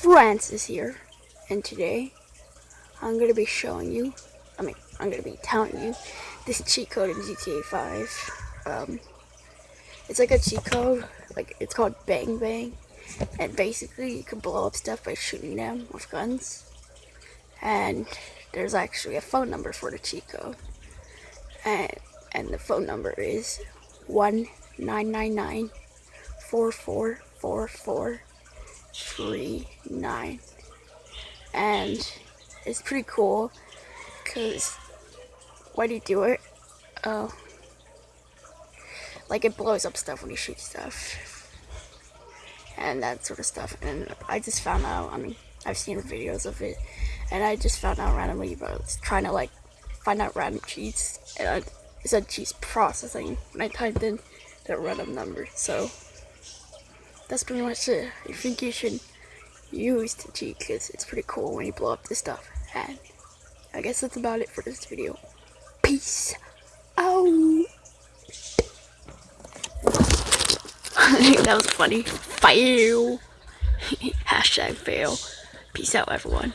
Francis here, and today I'm going to be showing you, I mean, I'm going to be telling you this cheat code in GTA 5. Um, it's like a cheat code, like it's called Bang Bang, and basically you can blow up stuff by shooting them with guns. And there's actually a phone number for the cheat code, and and the phone number is one nine nine nine four four four four three nine. And it's pretty cool because when you do it? Uh, like it blows up stuff when you shoot stuff. And that sort of stuff. And I just found out I mean I've seen videos of it. And I just found out randomly about trying to like find out random cheats. And I, it said cheats processing. When I typed in the random number. So that's pretty much it. I think you should use the cheat because it's pretty cool when you blow up this stuff. And I guess that's about it for this video. Peace out. that was funny. Fail. Hashtag fail. Peace out, everyone.